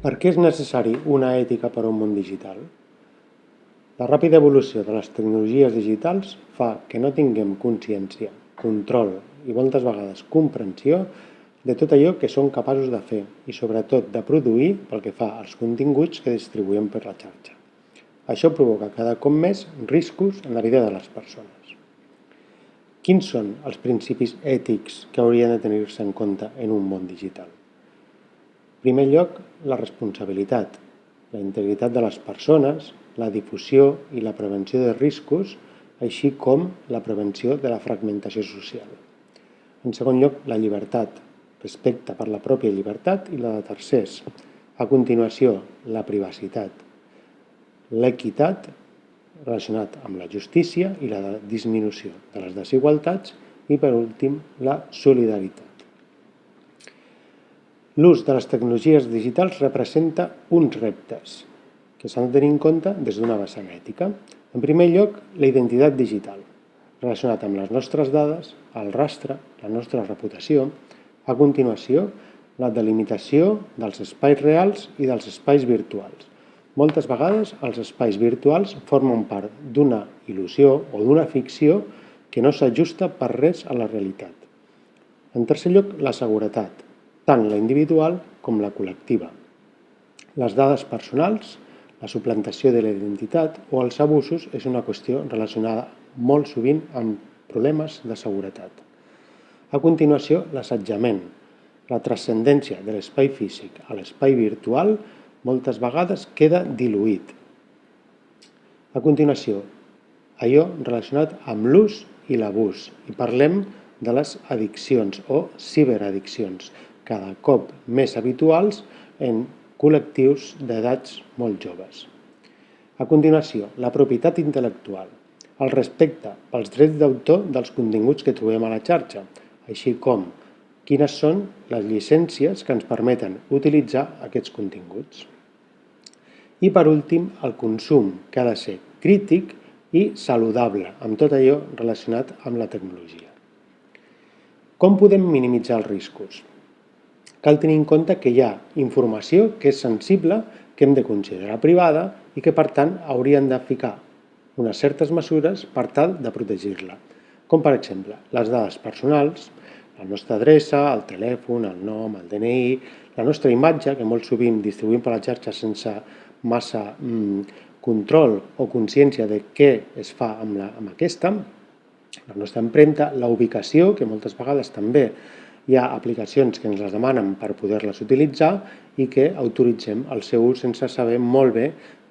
Per què és necessari una ètica per a un món digital? La ràpida evolució de les tecnologies digitals fa que no tinguem consciència, control i moltes vegades comprensió de tot allò que són capaços de fer i sobretot de produir pel que fa als continguts que distribuïm per la xarxa. Això provoca cada cop més riscos en la vida de les persones. Quins són els principis ètics que haurien de tenir-se en compte en un món digital? Primer lloc, la responsabilitat, la integritat de les persones, la difusió i la prevenció de riscos, així com la prevenció de la fragmentació social. En segon lloc, la llibertat, respecte per la pròpia llibertat i la de tercers. A continuació, la privacitat, l'equitat relacionat amb la justícia i la disminució de les desigualtats i, per últim, la solidaritat. L'ús de les tecnologies digitals representa uns reptes que s'han de tenir en compte des d'una vessant ètica. En primer lloc, la identitat digital, relacionat amb les nostres dades, el rastre, la nostra reputació. A continuació, la delimitació dels espais reals i dels espais virtuals. Moltes vegades els espais virtuals formen part d'una il·lusió o d'una ficció que no s'ajusta per res a la realitat. En tercer lloc, la seguretat, tant la individual com la col·lectiva. Les dades personals, la suplantació de la identitat o els abusos és una qüestió relacionada molt sovint amb problemes de seguretat. A continuació, l'assetjament. La transcendència de l'espai físic a l'espai virtual moltes vegades queda diluït. A continuació, allò relacionat amb l'ús i l'abús i parlem de les addiccions o ciberaddiccions, cada cop més habituals en col·lectius d'edats molt joves. A continuació, la propietat intel·lectual, el respecte pels drets d'autor dels continguts que trobem a la xarxa, així com quines són les llicències que ens permeten utilitzar aquests continguts. I per últim, el consum, que ha de ser crític i saludable, amb tot allò relacionat amb la tecnologia. Com podem minimitzar els riscos? Cal tenir en compte que hi ha informació que és sensible, que hem de considerar privada i que, per tant, haurien de ficar unes certes mesures per tal de protegir-la, com per exemple les dades personals, la nostra adreça, el telèfon, el nom, el DNI, la nostra imatge, que molt sovint distribuïm per la xarxa sense massa mm, control o consciència de què es fa amb, la, amb aquesta, la nostra empremta, la ubicació, que moltes vegades també hi ha aplicacions que ens les demanen per poder-les utilitzar i que autoritzem el seu ús sense saber molt bé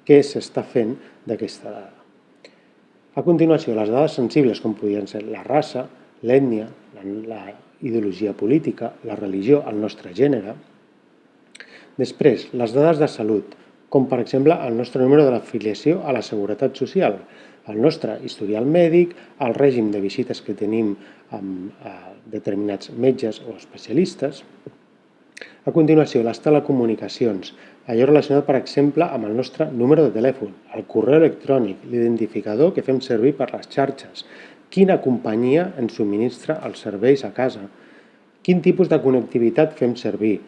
què s'està fent d'aquesta dada. A continuació, les dades sensibles, com podrien ser la raça, l'ètnia, la ideologia política, la religió, el nostre gènere. Després, les dades de salut, com per exemple el nostre número de l'afiliació a la Seguretat Social, el nostre historial mèdic, el règim de visites que tenim amb eh, determinats metges o especialistes. A continuació, les telecomunicacions, allò relacionat, per exemple, amb el nostre número de telèfon, el correu electrònic, l'identificador que fem servir per les xarxes, quina companyia ens subministra els serveis a casa, quin tipus de connectivitat fem servir,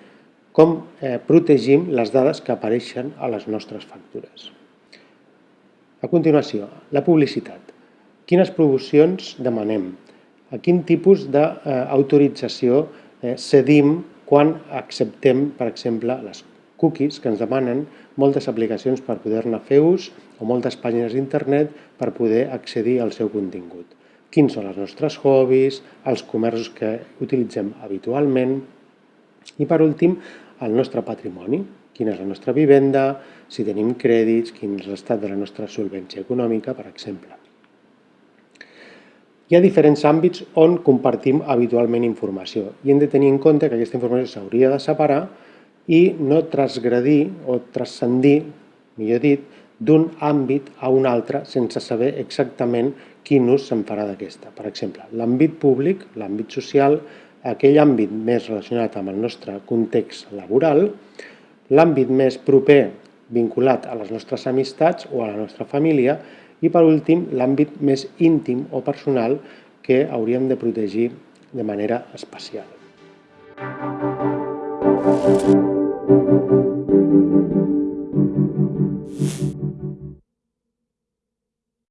com eh, protegim les dades que apareixen a les nostres factures. A continuació, la publicitat. Quines promocions demanem? A quin tipus d'autorització eh, cedim quan acceptem, per exemple, les cookies que ens demanen moltes aplicacions per poder-ne fer ús o moltes pàgines d'internet per poder accedir al seu contingut. Quins són els nostres hobbies, els comerços que utilitzem habitualment i, per últim, el nostre patrimoni, quina és la nostra vivenda, si tenim crèdits, quin és l'estat de la nostra solvència econòmica, per exemple. Hi ha diferents àmbits on compartim habitualment informació i hem de tenir en compte que aquesta informació s'hauria de separar i no transgredir o transcendir, millor dit, d'un àmbit a un altre sense saber exactament quin ús se'n farà d'aquesta. Per exemple, l'àmbit públic, l'àmbit social, aquell àmbit més relacionat amb el nostre context laboral, l'àmbit més proper vinculat a les nostres amistats o a la nostra família i per últim, l'àmbit més íntim o personal que hauríem de protegir de manera especial. Música